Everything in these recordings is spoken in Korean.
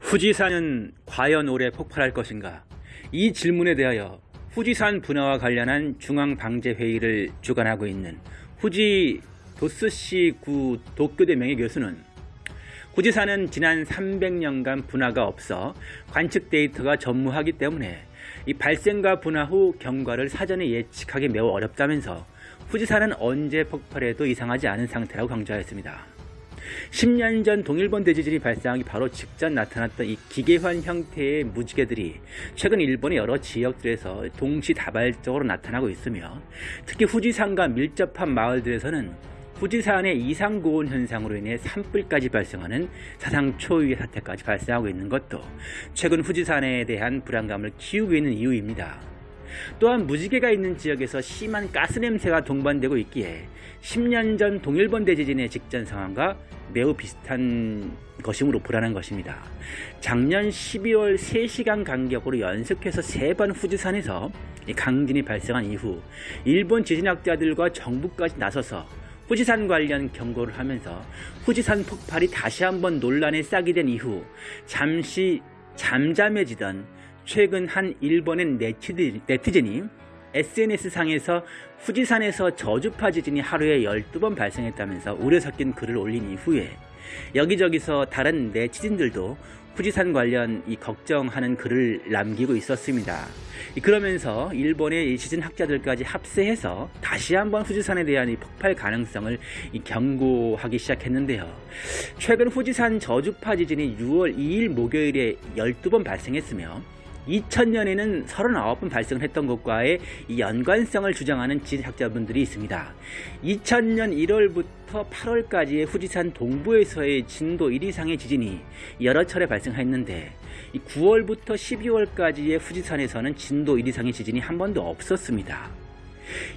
후지산은 과연 올해 폭발할 것인가? 이 질문에 대하여 후지산 분화와 관련한 중앙방재회의를 주관하고 있는 후지 도스시 구 도쿄대 명예교수는 후지산은 지난 300년간 분화가 없어 관측 데이터가 전무하기 때문에 이 발생과 분화 후 경과를 사전에 예측하기 매우 어렵다면서 후지산은 언제 폭발해도 이상하지 않은 상태라고 강조하였습니다. 10년 전 동일본 대지진이 발생하기 바로 직전 나타났던 이 기계환 형태의 무지개들이 최근 일본의 여러 지역들에서 동시다발적으로 나타나고 있으며 특히 후지산과 밀접한 마을들에서는 후지산의 이상 고온 현상으로 인해 산불까지 발생하는 사상 초유의 사태까지 발생하고 있는 것도 최근 후지산에 대한 불안감을 키우고 있는 이유입니다. 또한 무지개가 있는 지역에서 심한 가스 냄새가 동반되고 있기에 10년 전 동일본 대지진의 직전 상황과 매우 비슷한 것이므로 불안한 것입니다. 작년 12월 3시간 간격으로 연속해서 3번 후지산에서 강진이 발생한 이후 일본 지진학자들과 정부까지 나서서 후지산 관련 경고를 하면서 후지산 폭발이 다시 한번 논란에 싹이 된 이후 잠시 잠잠해지던 최근 한 일본의 네티즌이 SNS상에서 후지산에서 저주파 지진이 하루에 12번 발생했다면서 우려 섞인 글을 올린 이후에 여기저기서 다른 네티즌들도 후지산 관련 이 걱정하는 글을 남기고 있었습니다. 그러면서 일본의 지진 학자들까지 합세해서 다시 한번 후지산에 대한 이 폭발 가능성을 경고하기 시작했는데요. 최근 후지산 저주파 지진이 6월 2일 목요일에 12번 발생했으며 2000년에는 39번 발생을 했던 것과의 연관성을 주장하는 지진학자분들이 있습니다. 2000년 1월부터 8월까지의 후지산 동부에서의 진도 1 이상의 지진이 여러 차례 발생했는데 9월부터 12월까지의 후지산에서는 진도 1 이상의 지진이 한 번도 없었습니다.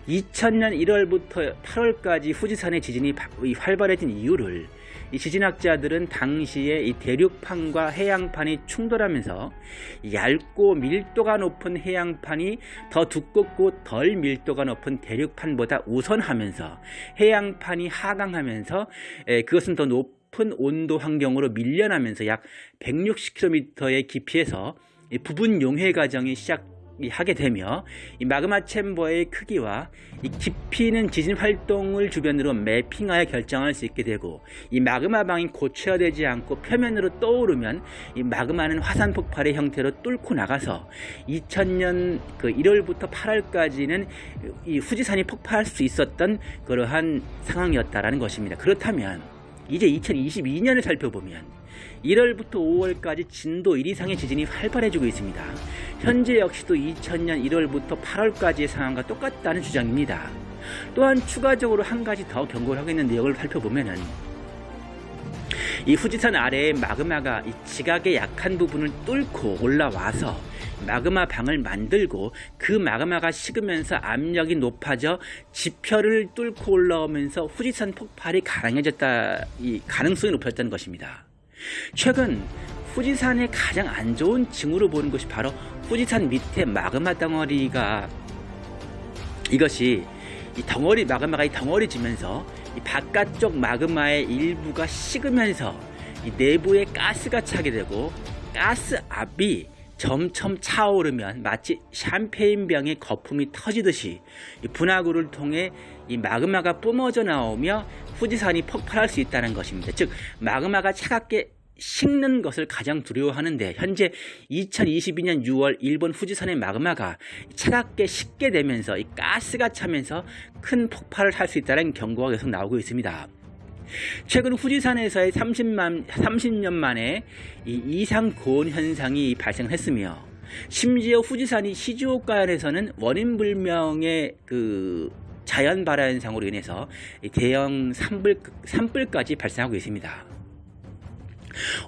2000년 1월부터 8월까지 후지산의 지진이 활발해진 이유를 이 지진학자들은 당시에 이 대륙판과 해양판이 충돌하면서 얇고 밀도가 높은 해양판이 더 두껍고 덜 밀도가 높은 대륙판보다 우선하면서 해양판이 하강하면서 그것은 더 높은 온도 환경으로 밀려나면서 약 160km의 깊이에서 부분 용해 과정이 시작 하게 되며 이 마그마 챔버의 크기와 이 깊이는 지진 활동을 주변으로 매핑하여 결정할 수 있게 되고 이 마그마 방이 고체화되지 않고 표면으로 떠오르면 이 마그마는 화산 폭발의 형태로 뚫고 나가서 2000년 그 1월부터 8월까지는 이 후지산이 폭발할 수 있었던 그러한 상황이었다라는 것입니다. 그렇다면 이제 2022년을 살펴보면 1월부터 5월까지 진도 1 이상의 지진이 활발해지고 있습니다. 현재 역시도 2000년 1월부터 8월까지의 상황과 똑같다는 주장입니다. 또한 추가적으로 한 가지 더 경고를 하고 있는 내용을 살펴보면은 이 후지산 아래에 마그마가 이 지각의 약한 부분을 뚫고 올라와서 마그마 방을 만들고 그 마그마가 식으면서 압력이 높아져 지표를 뚫고 올라오면서 후지산 폭발이 가능해졌다 이 가능성이 높아졌다는 것입니다. 최근 후지산의 가장 안 좋은 징후로 보는 것이 바로 후지산 밑에 마그마 덩어리가 이것이 이 덩어리 마그마가 이 덩어리 지면서 이 바깥쪽 마그마의 일부가 식으면서 이 내부에 가스가 차게 되고 가스 압이 점점 차오르면 마치 샴페인병의 거품이 터지듯이 분화구를 통해 이 마그마가 뿜어져 나오며 후지산이 폭발할 수 있다는 것입니다. 즉 마그마가 차갑게 식는 것을 가장 두려워하는데 현재 2022년 6월 일본 후지산의 마그마가 차갑게 식게 되면서 이 가스가 차면서 큰 폭발을 할 수 있다는 경고가 계속 나오고 있습니다. 최근 후지산에서의 30만, 30년 만에 이 이상 고온 현상이 발생했으며 심지어 후지산이 시즈오카현에서는 원인 불명의 그 자연 발화 현상으로 인해서 대형 산불, 산불까지 발생하고 있습니다.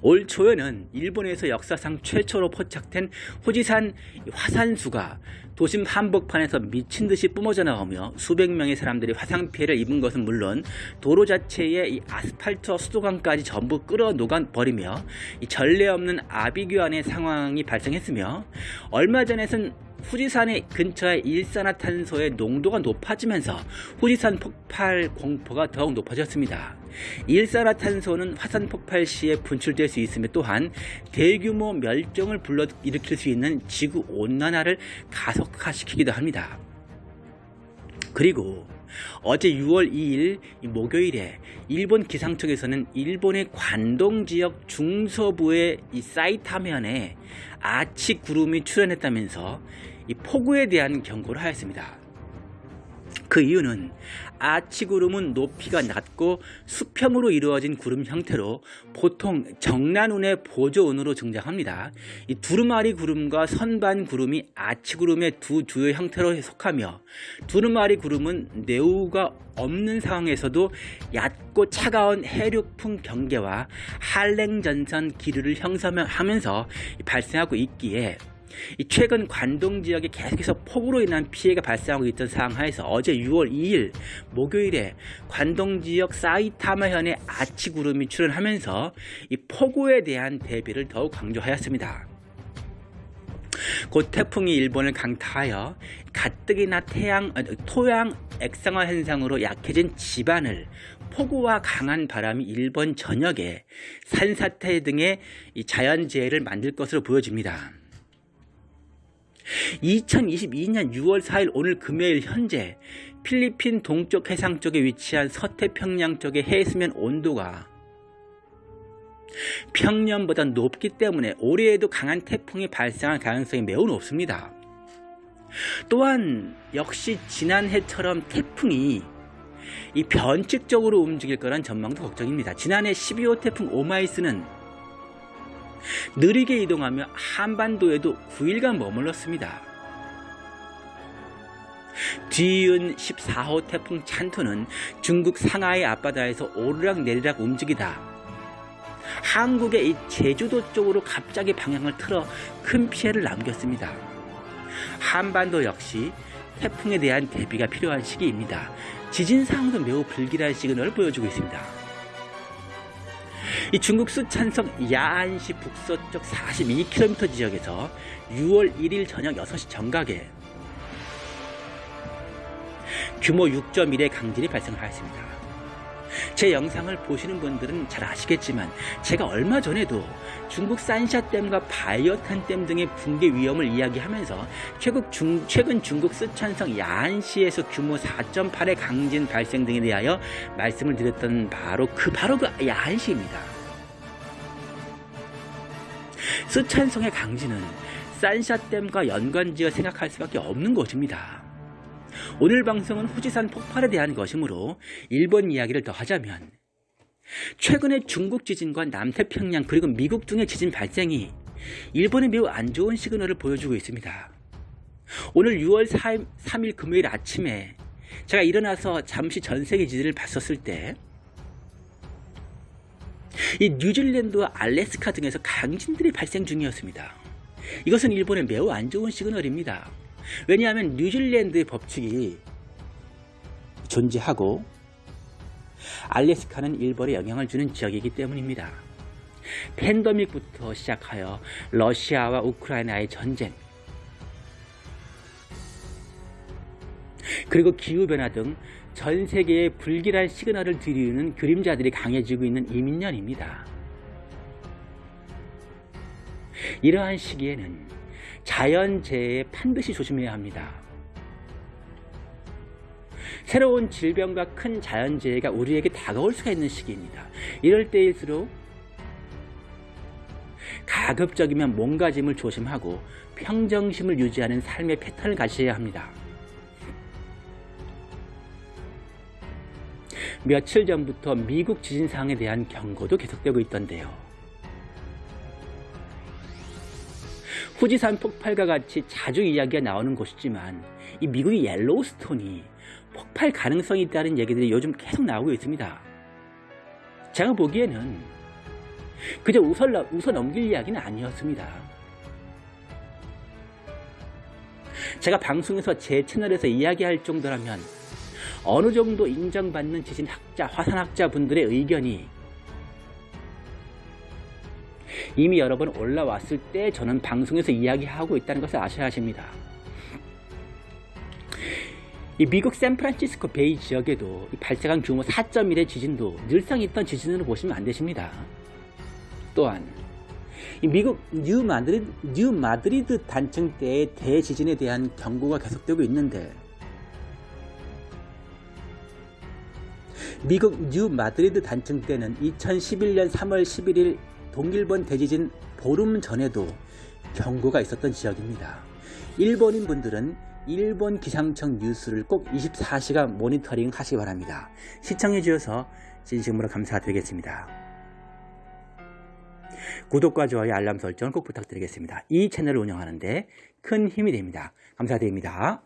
올 초에는 일본에서 역사상 최초로 포착된 후지산 화산수가 도심 한복판에서 미친 듯이 뿜어져 나오며 수백 명의 사람들이 화상 피해를 입은 것은 물론 도로 자체에 이 아스팔트와 수도관까지 전부 끌어 녹아 버리며 전례 없는 아비규환의 상황이 발생했으며 얼마 전에는 후지산의 근처의 일산화탄소의 농도가 높아지면서 후지산 폭발 공포가 더욱 높아졌습니다. 일산화탄소는 화산 폭발 시에 분출될 수 있으며 또한 대규모 멸종을 불러일으킬 수 있는 지구 온난화를 가속화시키기도 합니다. 그리고 어제 6월 2일 목요일에 일본 기상청에서는 일본의 관동 지역 중서부의 이 사이타면에 아치 구름이 출현했다면서 이 폭우에 대한 경고를 하였습니다. 그 이유는 아치 구름은 높이가 낮고 수평으로 이루어진 구름 형태로 보통 정난운의 보조운으로 등장합니다. 이 두루마리 구름과 선반 구름이 아치 구름의 두 주요 형태로 속하며 두루마리 구름은 내우가 없는 상황에서도 얕고 차가운 해륙풍 경계와 한랭전선 기류를 형성하면서 발생하고 있기에 최근 관동 지역에 계속해서 폭우로 인한 피해가 발생하고 있던 상황하에서 어제 6월 2일 목요일에 관동 지역 사이타마현의 아치 구름이 출현하면서 이 폭우에 대한 대비를 더욱 강조하였습니다. 곧 태풍이 일본을 강타하여 가뜩이나 태양, 어, 토양 액상화 현상으로 약해진 지반을 폭우와 강한 바람이 일본 전역에 산사태 등의 자연재해를 만들 것으로 보여집니다. 2022년 6월 4일 오늘 금요일 현재 필리핀 동쪽 해상 쪽에 위치한 서태평양 쪽의 해수면 온도가 평년보다 높기 때문에 올해에도 강한 태풍이 발생할 가능성이 매우 높습니다. 또한 역시 지난해처럼 태풍이 이 변칙적으로 움직일 거란 전망도 걱정입니다. 지난해 12호 태풍 오마이스는 느리게 이동하며 한반도에도 9일간 머물렀습니다. 뒤이은 14호 태풍 찬토는 중국 상하이 앞바다에서 오르락내리락 움직이다 한국의 이 제주도 쪽으로 갑자기 방향을 틀어 큰 피해를 남겼습니다. 한반도 역시 태풍에 대한 대비가 필요한 시기입니다. 지진 상황도 매우 불길한 시그널을 보여주고 있습니다. 이 중국 수찬성 야안시 북서쪽 42km 지역에서 6월 1일 저녁 6시 정각에 규모 6.1의 강진이 발생하였습니다. 제 영상을 보시는 분들은 잘 아시겠지만 제가 얼마 전에도 중국 산샤댐과 바이어탄댐 등의 붕괴 위험을 이야기하면서 최근, 중, 중국 쓰촨성 야안시에서 규모 4.8의 강진 발생 등에 대하여 말씀을 드렸던 바로 그 바로 그 야안시입니다. 쓰촨성의 강진은 산샤댐과 연관지어 생각할 수밖에 없는 것입니다. 오늘 방송은 후지산 폭발에 대한 것이므로 일본 이야기를 더 하자면 최근에 중국 지진과 남태평양 그리고 미국 등의 지진 발생이 일본에 매우 안 좋은 시그널을 보여주고 있습니다. 오늘 6월 3일 금요일 아침에 제가 일어나서 잠시 전세계 지진을 봤었을 때 이 뉴질랜드와 알래스카 등에서 강진들이 발생 중이었습니다. 이것은 일본에 매우 안 좋은 시그널입니다. 왜냐하면 뉴질랜드의 법칙이 존재하고 알래스카는 일본에 영향을 주는 지역이기 때문입니다. 팬더믹부터 시작하여 러시아와 우크라이나의 전쟁 그리고 기후변화 등 전 세계에 불길한 시그널을 들이우는 그림자들이 강해지고 있는 이민년입니다. 이러한 시기에는 자연재해에 반드시 조심해야 합니다. 새로운 질병과 큰 자연재해가 우리에게 다가올 수가 있는 시기입니다. 이럴 때일수록 가급적이면 몸가짐을 조심하고 평정심을 유지하는 삶의 패턴을 가셔야 합니다. 며칠 전부터 미국 지진 상황에 대한 경고도 계속되고 있던데요. 후지산 폭발과 같이 자주 이야기가 나오는 곳이지만 이 미국의 옐로우스톤이 폭발 가능성이 있다는 얘기들이 요즘 계속 나오고 있습니다. 제가 보기에는 그저 웃어, 웃어 넘길 이야기는 아니었습니다. 제가 방송에서 제 채널에서 이야기할 정도라면 어느 정도 인정받는 지진학자, 화산학자 분들의 의견이 이미 여러 번 올라왔을 때 저는 방송에서 이야기하고 있다는 것을 아셔야 하십니다. 이 미국 샌프란시스코 베이 지역에도 이 발생한 규모 4.1의 지진도 늘상 있던 지진으로 보시면 안 되십니다. 또한 이 미국 뉴 마드리드, 뉴 마드리드 단층대의 대지진에 대한 경고가 계속되고 있는데 미국 뉴 마드리드 단층대는 2011년 3월 11일 동일본 대지진 보름 전에도 경고가 있었던 지역입니다. 일본인 분들은 일본 기상청 뉴스를 꼭 24시간 모니터링 하시기 바랍니다. 시청해 주셔서 진심으로 감사드리겠습니다. 구독과 좋아요 알람 설정을 꼭 부탁드리겠습니다. 이 채널을 운영하는데 큰 힘이 됩니다. 감사드립니다.